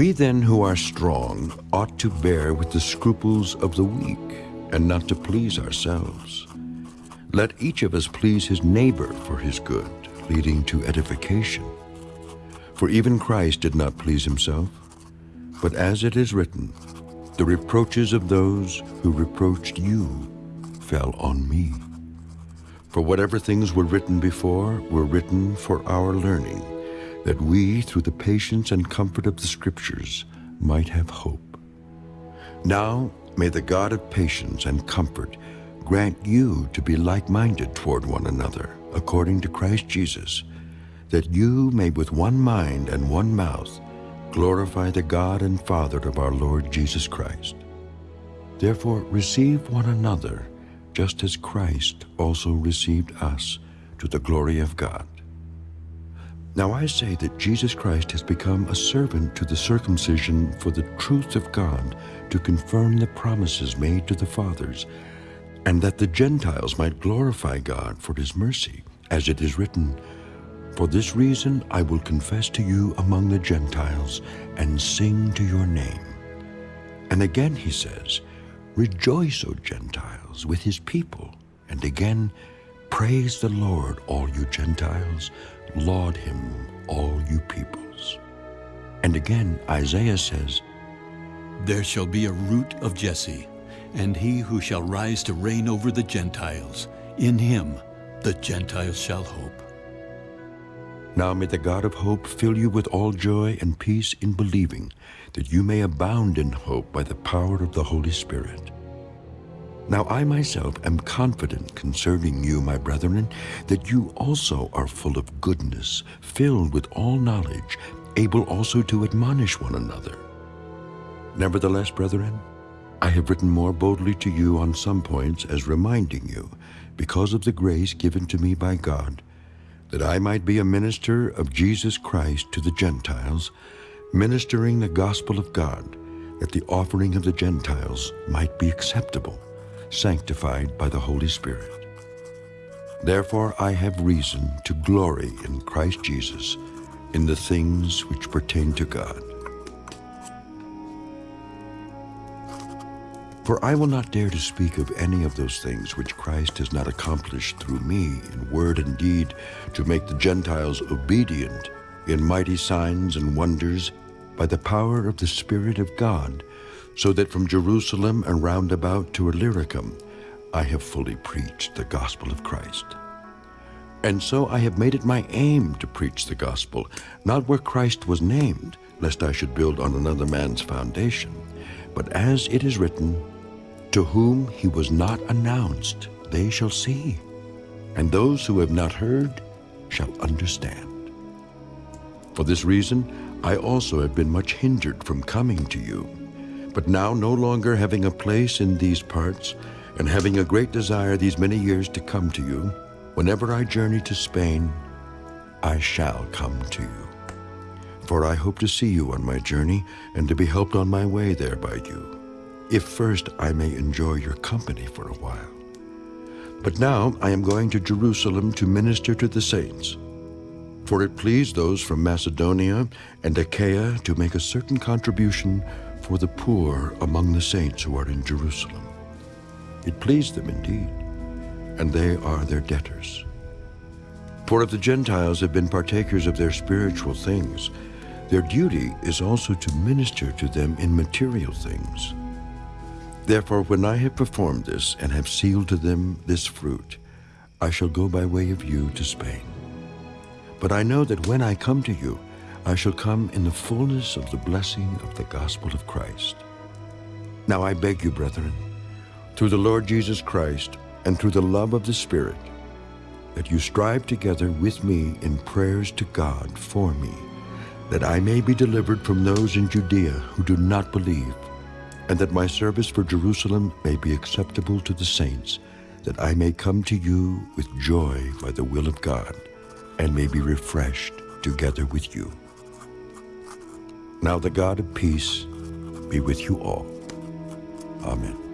We then who are strong ought to bear with the scruples of the weak and not to please ourselves. Let each of us please his neighbor for his good, leading to edification. For even Christ did not please himself, but as it is written, the reproaches of those who reproached you fell on me. For whatever things were written before were written for our learning, that we, through the patience and comfort of the Scriptures, might have hope. Now may the God of patience and comfort grant you to be like-minded toward one another, according to Christ Jesus, that you may with one mind and one mouth glorify the God and Father of our Lord Jesus Christ. Therefore receive one another, just as Christ also received us to the glory of God. Now I say that Jesus Christ has become a servant to the circumcision for the truth of God to confirm the promises made to the fathers, and that the Gentiles might glorify God for his mercy, as it is written, For this reason I will confess to you among the Gentiles and sing to your name. And again he says, Rejoice, O Gentiles, with his people. And again, Praise the Lord, all you Gentiles. Laud him, all you peoples. And again, Isaiah says, There shall be a root of Jesse, and he who shall rise to reign over the Gentiles. In him the Gentiles shall hope. Now may the God of hope fill you with all joy and peace in believing, that you may abound in hope by the power of the Holy Spirit. Now I myself am confident concerning you, my brethren, that you also are full of goodness, filled with all knowledge, able also to admonish one another. Nevertheless, brethren, I have written more boldly to you on some points as reminding you, because of the grace given to me by God, that I might be a minister of Jesus Christ to the Gentiles, ministering the gospel of God, that the offering of the Gentiles might be acceptable, sanctified by the Holy Spirit. Therefore I have reason to glory in Christ Jesus in the things which pertain to God. For I will not dare to speak of any of those things which Christ has not accomplished through me in word and deed to make the Gentiles obedient in mighty signs and wonders by the power of the Spirit of God, so that from Jerusalem and round about to Illyricum I have fully preached the gospel of Christ. And so I have made it my aim to preach the gospel, not where Christ was named, lest I should build on another man's foundation, but as it is written, To whom he was not announced, they shall see, and those who have not heard shall understand. For this reason, I also have been much hindered from coming to you. But now, no longer having a place in these parts, and having a great desire these many years to come to you, whenever I journey to Spain, I shall come to you. For I hope to see you on my journey, and to be helped on my way there by you, if first I may enjoy your company for a while. But now I am going to Jerusalem to minister to the saints. For it pleased those from Macedonia and Achaia to make a certain contribution for the poor among the saints who are in Jerusalem. It pleased them indeed, and they are their debtors. For if the Gentiles have been partakers of their spiritual things, their duty is also to minister to them in material things. Therefore, when I have performed this and have sealed to them this fruit, I shall go by way of you to Spain. But I know that when I come to you, I shall come in the fullness of the blessing of the gospel of Christ. Now I beg you, brethren, through the Lord Jesus Christ and through the love of the Spirit, that you strive together with me in prayers to God for me, that I may be delivered from those in Judea who do not believe, and that my service for Jerusalem may be acceptable to the saints, that I may come to you with joy by the will of God, and may be refreshed together with you. Now the God of peace be with you all. Amen.